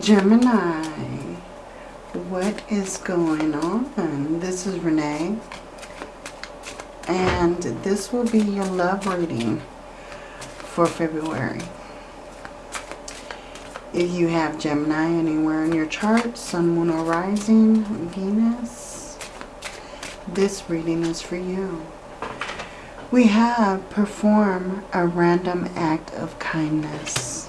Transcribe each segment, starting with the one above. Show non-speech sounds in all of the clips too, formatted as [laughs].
Gemini, what is going on? This is Renee. And this will be your love reading for February. If you have Gemini anywhere in your chart, Sun, Moon, or Rising, Venus, this reading is for you. We have perform a random act of kindness.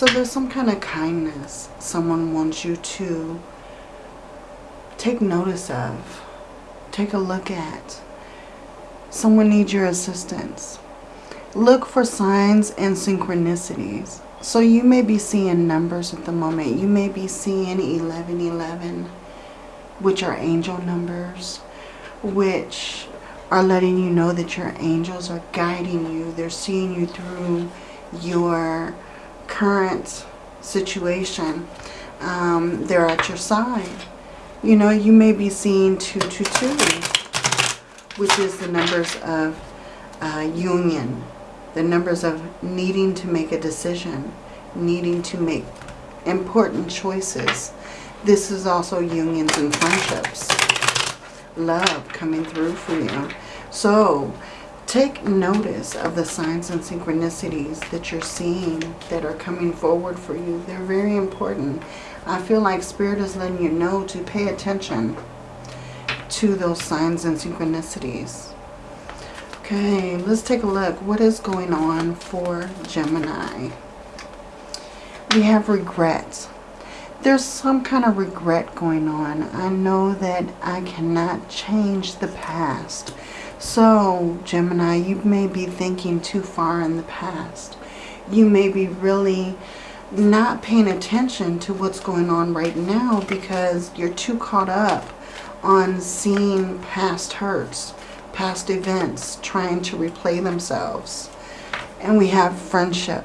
So there's some kind of kindness someone wants you to take notice of, take a look at. Someone needs your assistance. Look for signs and synchronicities. So you may be seeing numbers at the moment. You may be seeing 1111, which are angel numbers, which are letting you know that your angels are guiding you. They're seeing you through your current situation. Um, they're at your side. You know, you may be seeing 222, which is the numbers of uh, union, the numbers of needing to make a decision, needing to make important choices. This is also unions and friendships. Love coming through for you. So, take notice of the signs and synchronicities that you're seeing that are coming forward for you. They're very important. I feel like Spirit is letting you know to pay attention to those signs and synchronicities. Okay, let's take a look. What is going on for Gemini? We have regrets. There's some kind of regret going on. I know that I cannot change the past. So, Gemini, you may be thinking too far in the past. You may be really not paying attention to what's going on right now because you're too caught up on seeing past hurts past events trying to replay themselves. And we have friendship.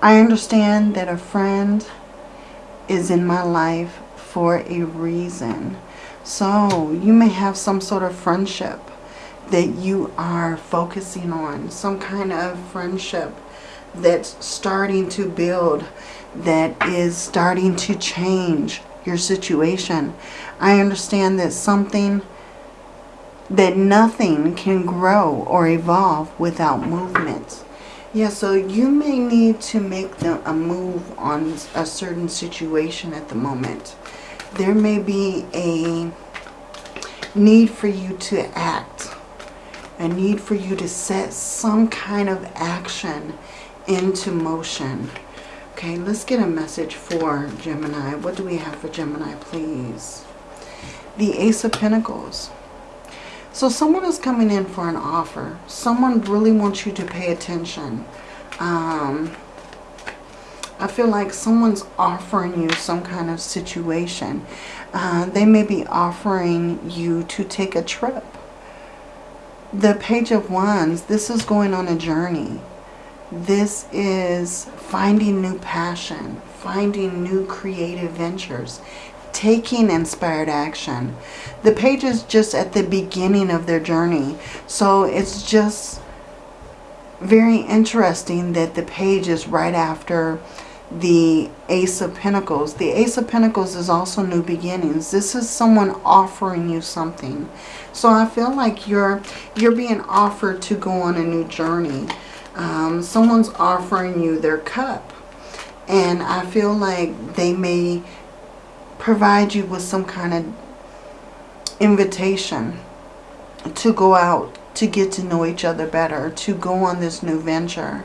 I understand that a friend is in my life for a reason. So you may have some sort of friendship that you are focusing on. Some kind of friendship that's starting to build, that is starting to change your situation. I understand that something that nothing can grow or evolve without movement. Yeah, so you may need to make the, a move on a certain situation at the moment. There may be a need for you to act, a need for you to set some kind of action into motion. Okay, let's get a message for Gemini. What do we have for Gemini, please? The Ace of Pentacles. So someone is coming in for an offer. Someone really wants you to pay attention. Um, I feel like someone's offering you some kind of situation. Uh, they may be offering you to take a trip. The Page of Wands, this is going on a journey. This is finding new passion, finding new creative ventures taking inspired action. The page is just at the beginning of their journey. So it's just very interesting that the page is right after the Ace of Pentacles. The Ace of Pentacles is also new beginnings. This is someone offering you something. So I feel like you're you're being offered to go on a new journey. Um, someone's offering you their cup. And I feel like they may provide you with some kind of invitation to go out, to get to know each other better, to go on this new venture.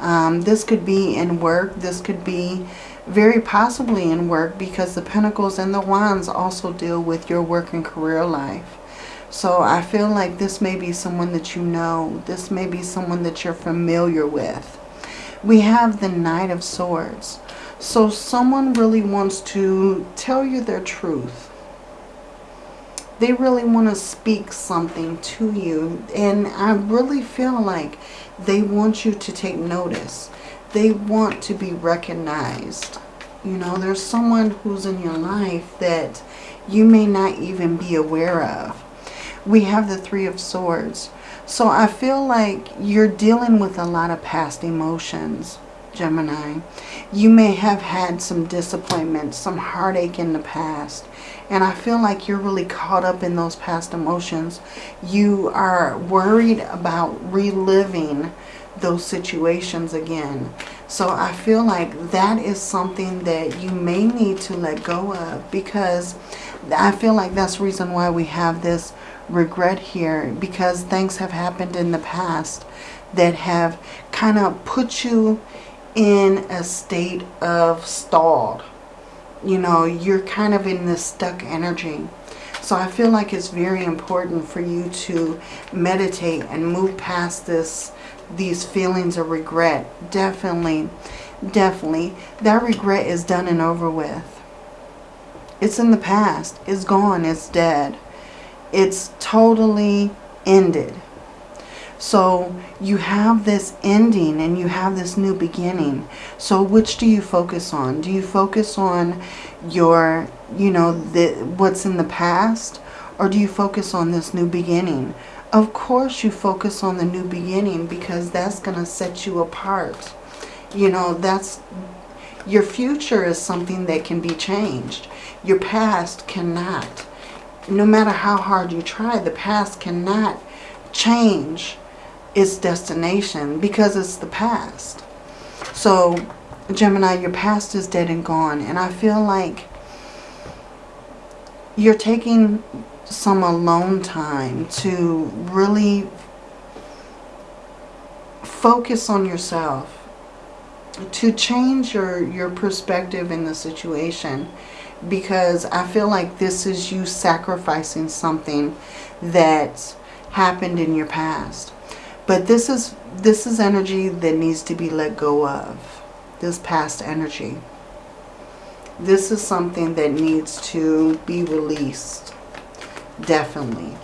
Um, this could be in work. This could be very possibly in work because the Pentacles and the Wands also deal with your work and career life. So I feel like this may be someone that you know. This may be someone that you're familiar with. We have the Knight of Swords. So someone really wants to tell you their truth. They really want to speak something to you. And I really feel like they want you to take notice. They want to be recognized. You know, there's someone who's in your life that you may not even be aware of. We have the Three of Swords. So I feel like you're dealing with a lot of past emotions Gemini. You may have had some disappointment, some heartache in the past. And I feel like you're really caught up in those past emotions. You are worried about reliving those situations again. So I feel like that is something that you may need to let go of because I feel like that's the reason why we have this regret here because things have happened in the past that have kind of put you in a state of stalled. You know, you're kind of in this stuck energy. So I feel like it's very important for you to meditate and move past this these feelings of regret. Definitely, definitely. That regret is done and over with. It's in the past. It's gone. It's dead. It's totally ended. So you have this ending and you have this new beginning. So which do you focus on? Do you focus on your, you know, the, what's in the past? Or do you focus on this new beginning? Of course you focus on the new beginning because that's going to set you apart. You know, that's your future is something that can be changed. Your past cannot. No matter how hard you try, the past cannot change its destination because it's the past. So, Gemini, your past is dead and gone. And I feel like you're taking some alone time to really focus on yourself to change your your perspective in the situation because I feel like this is you sacrificing something that happened in your past but this is this is energy that needs to be let go of. This past energy. This is something that needs to be released. Definitely.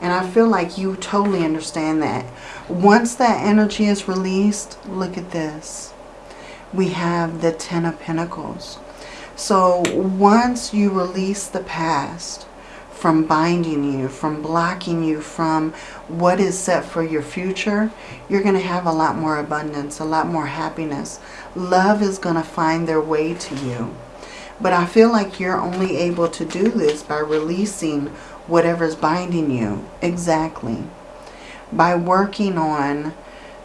And I feel like you totally understand that. Once that energy is released, look at this. We have the Ten of Pentacles. So once you release the past, from binding you, from blocking you from what is set for your future, you're going to have a lot more abundance, a lot more happiness. Love is going to find their way to you. But I feel like you're only able to do this by releasing whatever's binding you. Exactly. By working on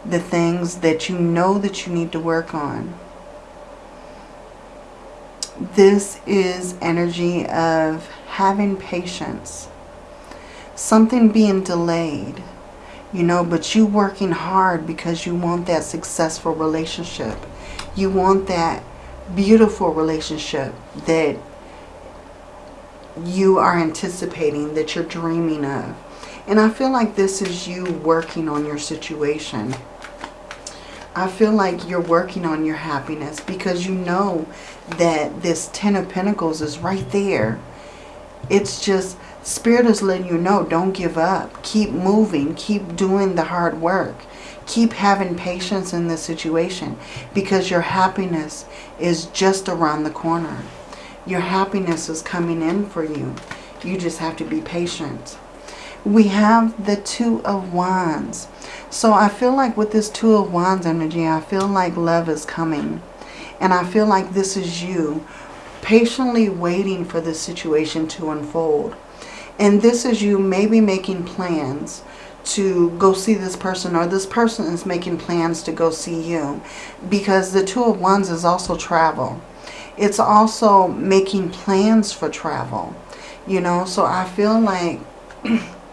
the things that you know that you need to work on. This is energy of having patience. Something being delayed, you know, but you working hard because you want that successful relationship. You want that beautiful relationship that you are anticipating, that you're dreaming of. And I feel like this is you working on your situation. I feel like you're working on your happiness because you know that this Ten of Pentacles is right there it's just, Spirit is letting you know, don't give up. Keep moving. Keep doing the hard work. Keep having patience in this situation because your happiness is just around the corner. Your happiness is coming in for you. You just have to be patient. We have the Two of Wands. So I feel like with this Two of Wands energy, I feel like love is coming. And I feel like this is you patiently waiting for this situation to unfold. And this is you maybe making plans to go see this person or this person is making plans to go see you because the two of wands is also travel it's also making plans for travel you know so i feel like [clears throat]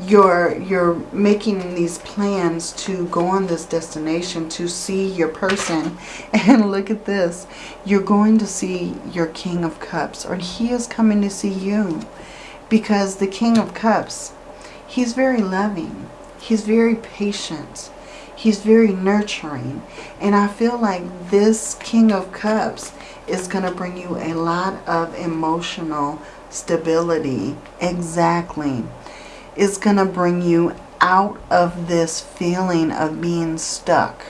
you're you're making these plans to go on this destination to see your person. [laughs] And look at this. You're going to see your king of cups or he is coming to see you. Because the king of cups he's very loving. He's very patient. He's very nurturing. And i feel like this king of cups is going to bring you a lot of emotional stability. Exactly is going to bring you out of this feeling of being stuck.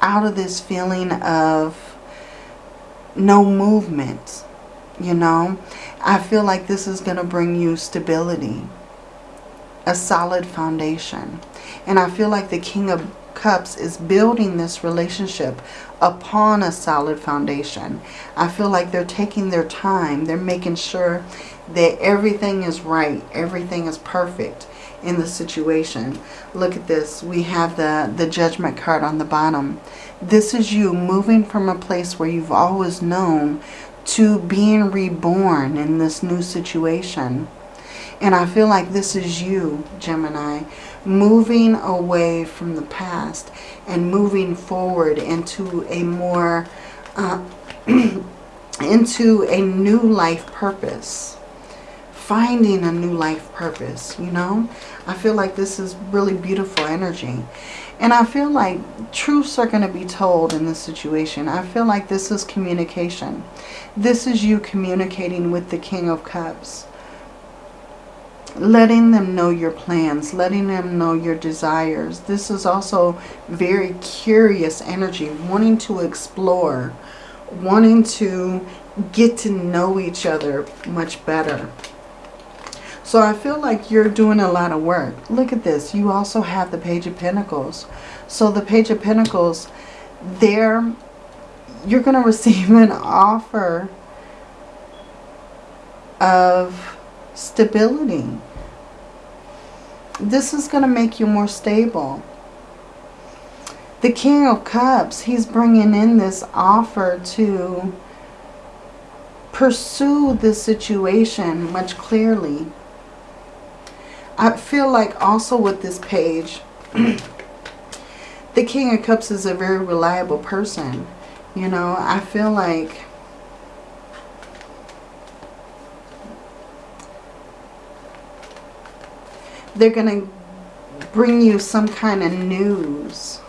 Out of this feeling of no movement, you know. I feel like this is going to bring you stability, a solid foundation. And I feel like the King of Cups is building this relationship upon a solid foundation. I feel like they're taking their time. They're making sure that everything is right. Everything is perfect in the situation. Look at this. We have the, the judgment card on the bottom. This is you moving from a place where you've always known to being reborn in this new situation. And I feel like this is you, Gemini, moving away from the past and moving forward into a more, uh, [clears throat] into a new life purpose. Finding a new life purpose, you know? I feel like this is really beautiful energy. And I feel like truths are going to be told in this situation. I feel like this is communication. This is you communicating with the King of Cups. Letting them know your plans. Letting them know your desires. This is also very curious energy. Wanting to explore. Wanting to get to know each other much better. So I feel like you're doing a lot of work. Look at this. You also have the Page of Pentacles. So the Page of Pentacles, there, you're going [laughs] to receive an offer of stability. This is going to make you more stable. The King of Cups, he's bringing in this offer to pursue the situation much clearly. I feel like also with this page, [clears throat] the King of Cups is a very reliable person. You know, I feel like they're going to bring you some kind of news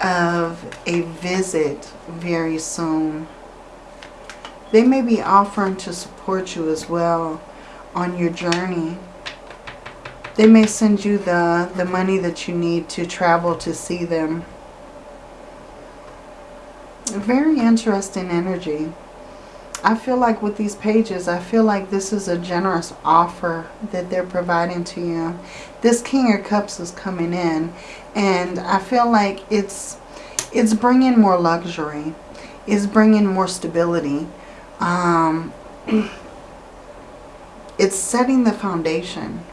of a visit very soon. They may be offering to support you as well on your journey. They may send you the, the money that you need to travel to see them. Very interesting energy. I feel like with these pages, I feel like this is a generous offer that they're providing to you. This King of Cups is coming in and I feel like it's it's bringing more luxury. It's bringing more stability. Um, [clears throat] it's setting the foundation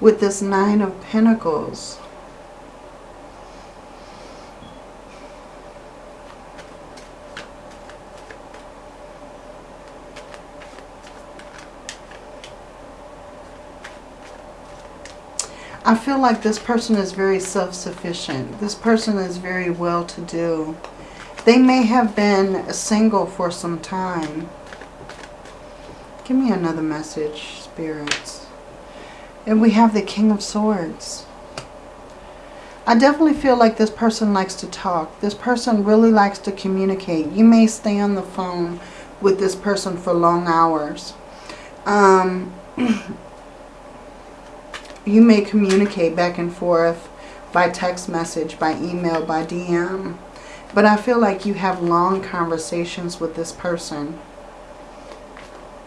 with this Nine of Pentacles. I feel like this person is very self-sufficient. This person is very well-to-do. They may have been single for some time. Give me another message, spirits. And we have the King of Swords. I definitely feel like this person likes to talk. This person really likes to communicate. You may stay on the phone with this person for long hours. Um, [clears throat] you may communicate back and forth by text message, by email, by DM. But I feel like you have long conversations with this person.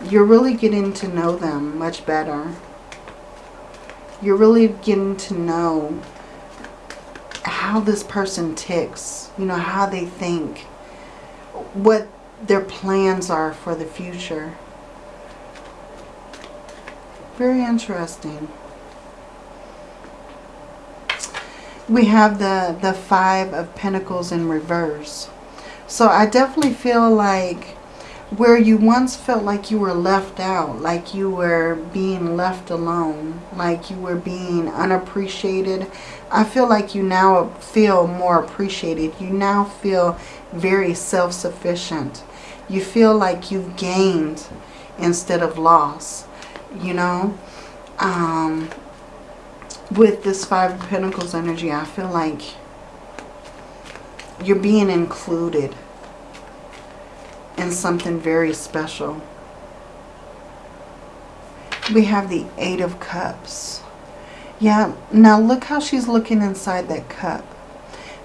You're really getting to know them much better you're really getting to know how this person ticks, you know, how they think, what their plans are for the future. Very interesting. We have the, the Five of Pentacles in reverse. So I definitely feel like where you once felt like you were left out, like you were being left alone, like you were being unappreciated, I feel like you now feel more appreciated. You now feel very self-sufficient. You feel like you've gained instead of lost, you know. Um, with this Five of Pentacles energy, I feel like you're being included in something very special. We have the Eight of Cups. Yeah, now look how she's looking inside that cup.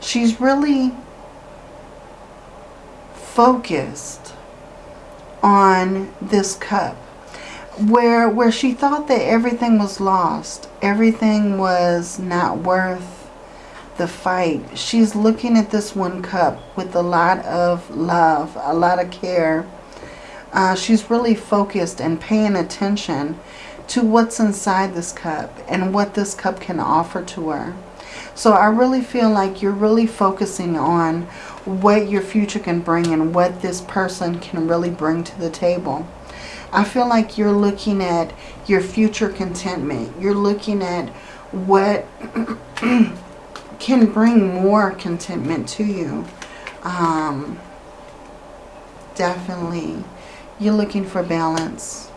She's really focused on this cup. Where where she thought that everything was lost, everything was not worth the fight. She's looking at this one cup with a lot of love, a lot of care. Uh, she's really focused and paying attention to what's inside this cup and what this cup can offer to her. So I really feel like you're really focusing on what your future can bring and what this person can really bring to the table. I feel like you're looking at your future contentment. You're looking at what [clears throat] can bring more contentment to you. Um, definitely. You're looking for balance.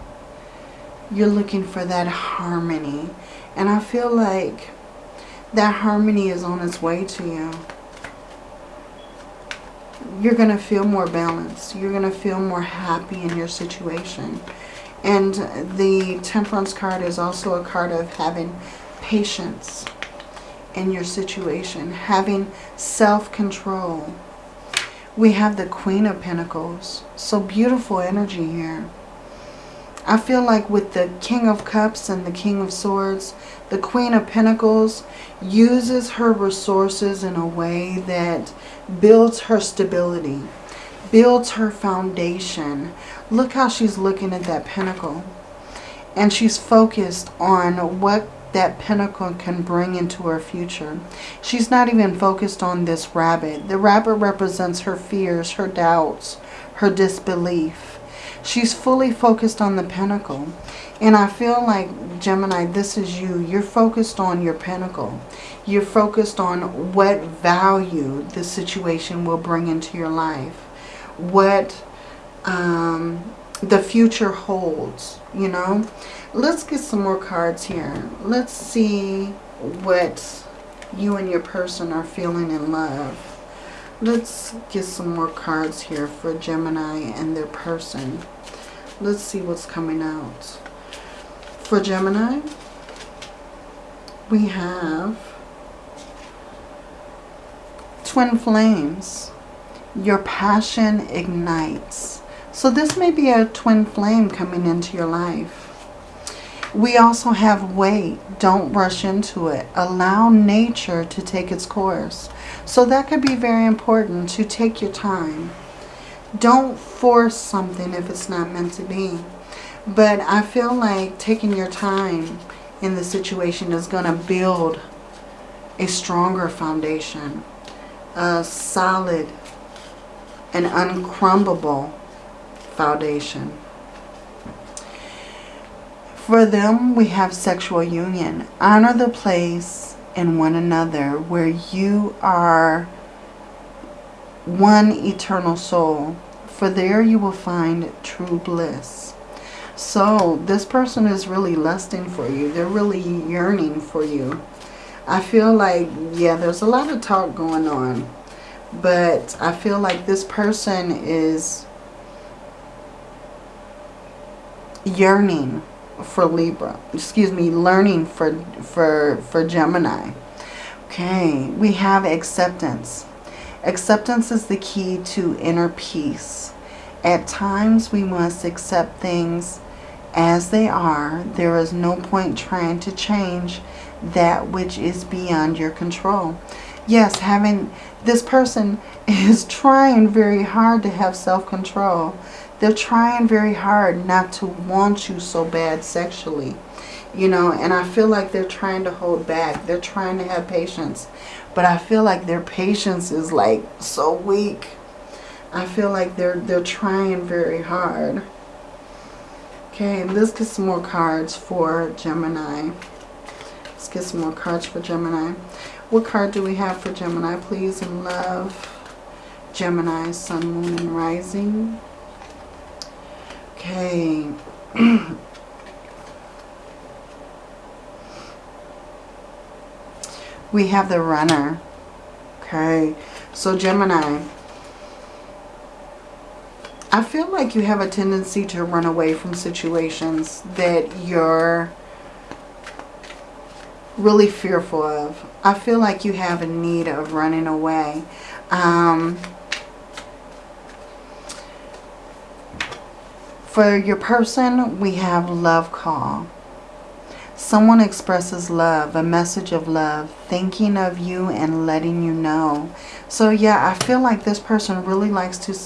You're looking for that harmony. And I feel like that harmony is on its way to you. You're going to feel more balanced. You're going to feel more happy in your situation. And the Temperance card is also a card of having patience in your situation, having self-control. We have the Queen of Pentacles. So beautiful energy here. I feel like with the King of Cups and the King of Swords, the Queen of Pentacles uses her resources in a way that builds her stability, builds her foundation. Look how she's looking at that pentacle. And she's focused on what that pentacle can bring into her future. She's not even focused on this rabbit. The rabbit represents her fears, her doubts, her disbelief. She's fully focused on the pentacle. And I feel like, Gemini, this is you. You're focused on your pentacle. You're focused on what value the situation will bring into your life. What um, the future holds, you know. Let's get some more cards here. Let's see what you and your person are feeling in love. Let's get some more cards here for Gemini and their person. Let's see what's coming out. For Gemini, we have Twin Flames. Your passion ignites. So this may be a twin flame coming into your life. We also have wait. Don't rush into it. Allow nature to take its course. So that could be very important to take your time. Don't force something if it's not meant to be. But I feel like taking your time in the situation is going to build a stronger foundation. A solid and uncrumbable foundation. For them, we have sexual union. Honor the place in one another where you are one eternal soul. For there you will find true bliss. So this person is really lusting for you. They're really yearning for you. I feel like, yeah, there's a lot of talk going on. But I feel like this person is yearning for Libra. Excuse me, learning for, for, for Gemini. Okay, we have acceptance. Acceptance is the key to inner peace. At times we must accept things as they are. There is no point trying to change that which is beyond your control. Yes, having this person is trying very hard to have self-control. They're trying very hard not to want you so bad sexually. You know, and I feel like they're trying to hold back. They're trying to have patience. But I feel like their patience is like so weak. I feel like they're they're trying very hard. Okay, let's get some more cards for Gemini. Let's get some more cards for Gemini. What card do we have for Gemini, please, in love? Gemini, Sun, Moon, and Rising. Okay. [clears throat] we have the runner. Okay. So Gemini, I feel like you have a tendency to run away from situations that you're really fearful of. I feel like you have a need of running away. Um, For your person, we have love call. Someone expresses love, a message of love, thinking of you and letting you know. So yeah, I feel like this person really likes to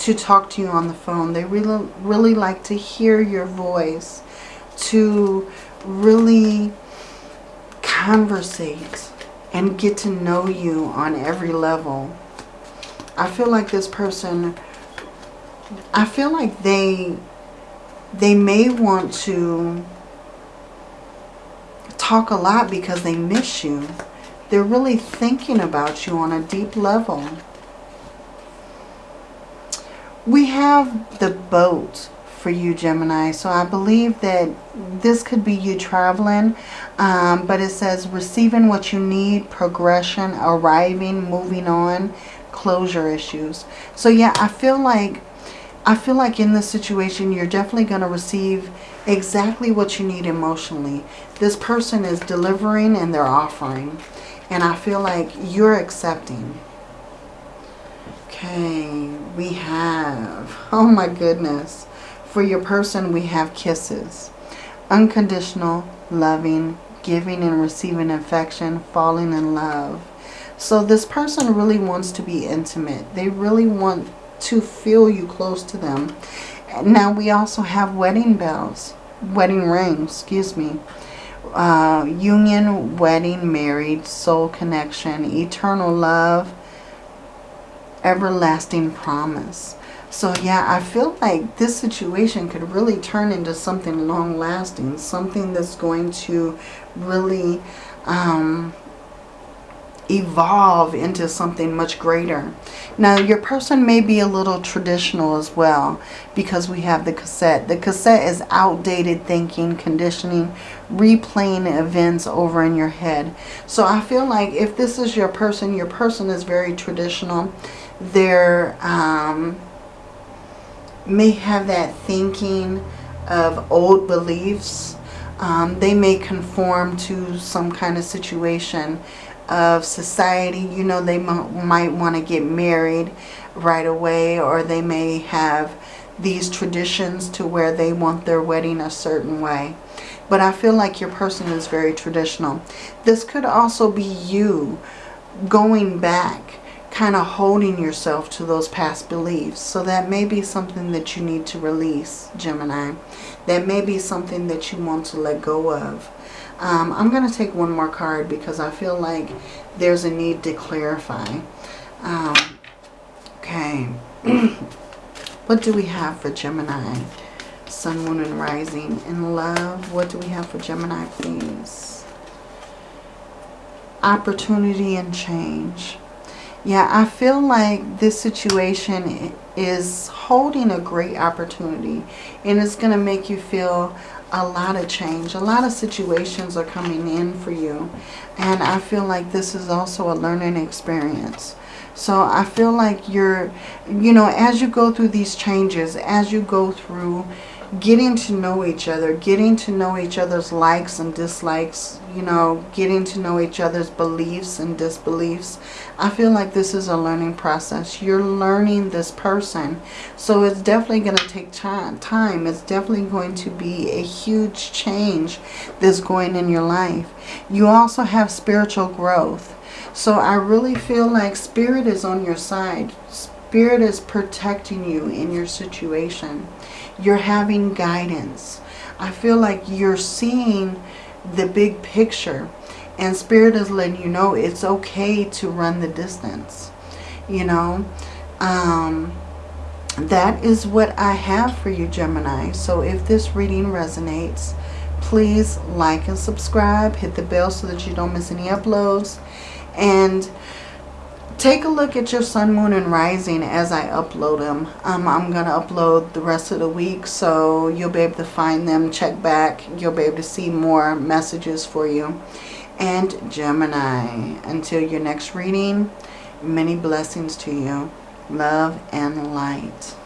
to talk to you on the phone. They really really like to hear your voice, to really conversate and get to know you on every level. I feel like this person I feel like they they may want to talk a lot because they miss you. They're really thinking about you on a deep level. We have the boat for you, Gemini. So I believe that this could be you traveling. Um, but it says receiving what you need, progression, arriving, moving on, closure issues. So yeah, I feel like I feel like in this situation, you're definitely going to receive exactly what you need emotionally. This person is delivering and they're offering. And I feel like you're accepting. Okay, we have, [laughs] oh my goodness. For your person, we have kisses. Unconditional, loving, giving and receiving affection, falling in love. So this person really wants to be intimate. They really want to feel you close to them. Now we also have wedding bells, wedding rings, excuse me. Uh, union, wedding, married, soul connection, eternal love, everlasting promise. So yeah, I feel like this situation could really turn into something long lasting, something that's going to really um, evolve into something much greater. Now your person may be a little traditional as well because we have the cassette. The cassette is outdated thinking, conditioning, replaying events over in your head. So I feel like if this is your person, your person is very traditional. They're um, may have that thinking of old beliefs. Um, they may conform to some kind of situation of society. You know, they might want to get married right away or they may have these traditions to where they want their wedding a certain way. But I feel like your person is very traditional. This could also be you going back, kind of holding yourself to those past beliefs. So that may be something that you need to release, Gemini. That may be something that you want to let go of. Um, I'm going to take one more card because I feel like there's a need to clarify. Um, okay. [clears throat] what do we have for Gemini? Sun, Moon, and Rising. In love, what do we have for Gemini, please? Opportunity and change. Yeah, I feel like this situation is holding a great opportunity. And it's going to make you feel a lot of change. A lot of situations are coming in for you. And I feel like this is also a learning experience. So I feel like you're, you know, as you go through these changes, as you go through getting to know each other, getting to know each other's likes and dislikes, you know, getting to know each other's beliefs and disbeliefs. I feel like this is a learning process. You're learning this person. So it's definitely going to take time. It's definitely going to be a huge change that's going in your life. You also have spiritual growth. So I really feel like spirit is on your side. Spirit is protecting you in your situation. You're having guidance. I feel like you're seeing the big picture. And Spirit is letting you know it's okay to run the distance. You know, um, that is what I have for you, Gemini. So if this reading resonates, please like and subscribe. Hit the bell so that you don't miss any uploads. And take a look at your sun, moon, and rising as I upload them. Um, I'm going to upload the rest of the week, so you'll be able to find them, check back. You'll be able to see more messages for you. And Gemini, until your next reading, many blessings to you. Love and light.